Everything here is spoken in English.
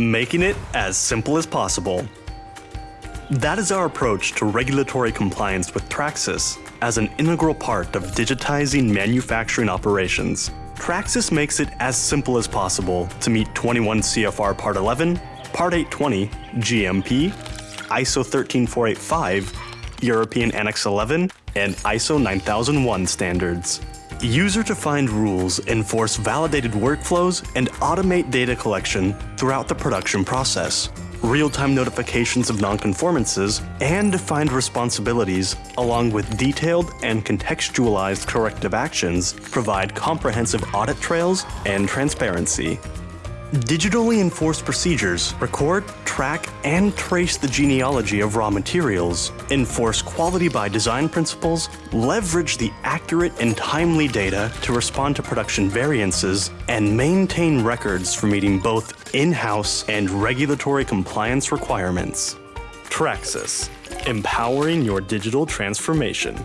making it as simple as possible. That is our approach to regulatory compliance with TrakSYS as an integral part of digitizing manufacturing operations. TrakSYS makes it as simple as possible to meet 21 CFR Part 11, Part 820, GMP, ISO 13485, European Annex 11, and ISO 9001 standards. User-defined rules enforce validated workflows and automate data collection throughout the production process. Real-time notifications of nonconformances and defined responsibilities, along with detailed and contextualized corrective actions, provide comprehensive audit trails and transparency. Digitally enforced procedures record, track, and trace the genealogy of raw materials, enforce quality by design principles, leverage the accurate and timely data to respond to production variances, and maintain records for meeting both in-house and regulatory compliance requirements. TrakSYS, empowering your digital transformation.